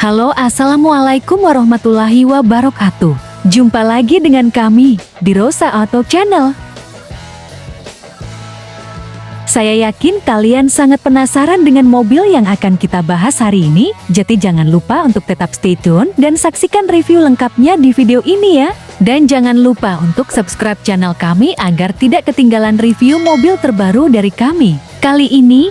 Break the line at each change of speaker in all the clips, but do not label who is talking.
Halo Assalamualaikum warahmatullahi wabarakatuh. Jumpa lagi dengan kami di Rosa Auto Channel. Saya yakin kalian sangat penasaran dengan mobil yang akan kita bahas hari ini. Jadi jangan lupa untuk tetap stay tune dan saksikan review lengkapnya di video ini ya. Dan jangan lupa untuk subscribe channel kami agar tidak ketinggalan review mobil terbaru dari kami. Kali ini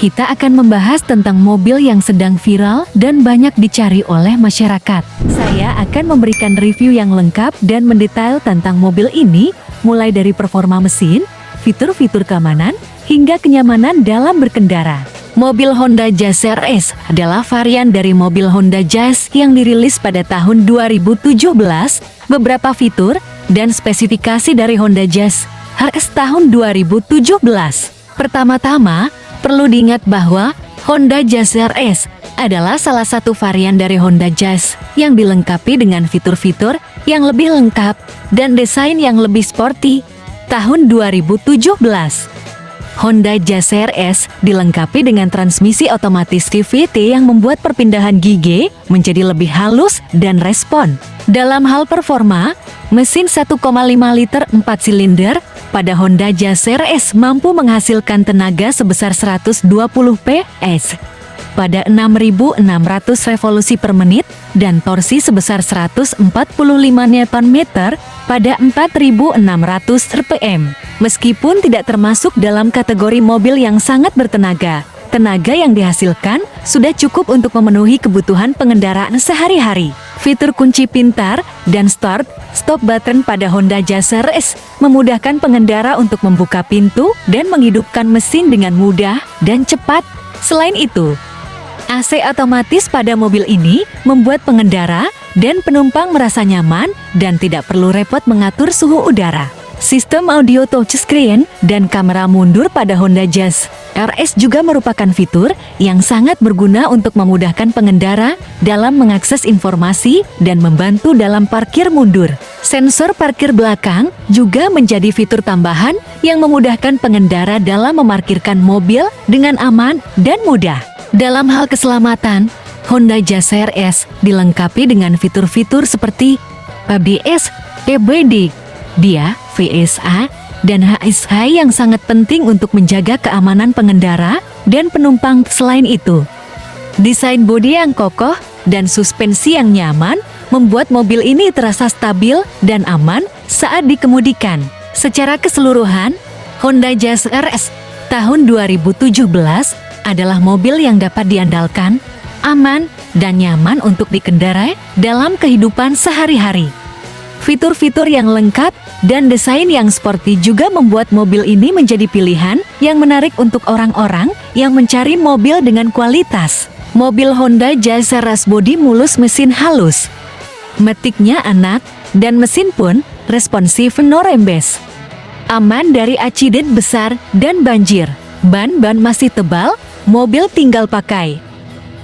kita akan membahas tentang mobil yang sedang viral dan banyak dicari oleh masyarakat. Saya akan memberikan review yang lengkap dan mendetail tentang mobil ini, mulai dari performa mesin, fitur-fitur keamanan, hingga kenyamanan dalam berkendara. Mobil Honda Jazz RS adalah varian dari mobil Honda Jazz yang dirilis pada tahun 2017. Beberapa fitur dan spesifikasi dari Honda Jazz RS tahun 2017. Pertama-tama, Perlu diingat bahwa Honda Jazz RS adalah salah satu varian dari Honda Jazz yang dilengkapi dengan fitur-fitur yang lebih lengkap dan desain yang lebih sporty. Tahun 2017, Honda Jazz RS dilengkapi dengan transmisi otomatis CVT yang membuat perpindahan gigi menjadi lebih halus dan respon. Dalam hal performa, mesin 1,5 liter 4 silinder pada Honda Jazz RS mampu menghasilkan tenaga sebesar 120 PS pada 6.600 revolusi per menit dan torsi sebesar 145 Nm pada 4.600 rpm. Meskipun tidak termasuk dalam kategori mobil yang sangat bertenaga, tenaga yang dihasilkan sudah cukup untuk memenuhi kebutuhan pengendaraan sehari-hari. Fitur kunci pintar dan start stop button pada Honda Jazz RS memudahkan pengendara untuk membuka pintu dan menghidupkan mesin dengan mudah dan cepat. Selain itu, AC otomatis pada mobil ini membuat pengendara dan penumpang merasa nyaman dan tidak perlu repot mengatur suhu udara. Sistem audio touchscreen dan kamera mundur pada Honda Jazz RS juga merupakan fitur yang sangat berguna untuk memudahkan pengendara dalam mengakses informasi dan membantu dalam parkir mundur. Sensor parkir belakang juga menjadi fitur tambahan yang memudahkan pengendara dalam memarkirkan mobil dengan aman dan mudah. Dalam hal keselamatan, Honda Jazz RS dilengkapi dengan fitur-fitur seperti ABS, EBD, dia, VSA, dan HSH yang sangat penting untuk menjaga keamanan pengendara dan penumpang selain itu. Desain bodi yang kokoh dan suspensi yang nyaman membuat mobil ini terasa stabil dan aman saat dikemudikan. Secara keseluruhan, Honda Jazz RS tahun 2017 adalah mobil yang dapat diandalkan, aman, dan nyaman untuk dikendarai dalam kehidupan sehari-hari. Fitur-fitur yang lengkap dan desain yang sporty juga membuat mobil ini menjadi pilihan yang menarik untuk orang-orang yang mencari mobil dengan kualitas. Mobil Honda Jazz ras bodi mulus mesin halus. Metiknya anak, dan mesin pun responsif no rembes. Aman dari accident besar dan banjir. Ban-ban masih tebal, mobil tinggal pakai.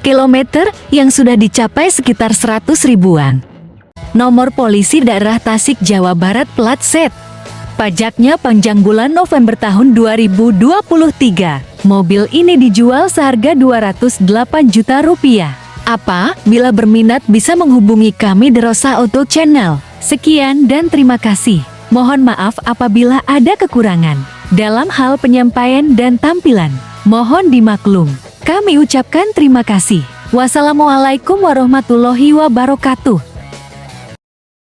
Kilometer yang sudah dicapai sekitar 100 ribuan nomor polisi daerah Tasik, Jawa Barat plat set. Pajaknya panjang bulan November tahun 2023. Mobil ini dijual seharga 208 juta rupiah. Apa? Bila berminat bisa menghubungi kami di Rosa Auto Channel. Sekian dan terima kasih. Mohon maaf apabila ada kekurangan dalam hal penyampaian dan tampilan. Mohon dimaklum. Kami ucapkan terima kasih. Wassalamualaikum warahmatullahi wabarakatuh.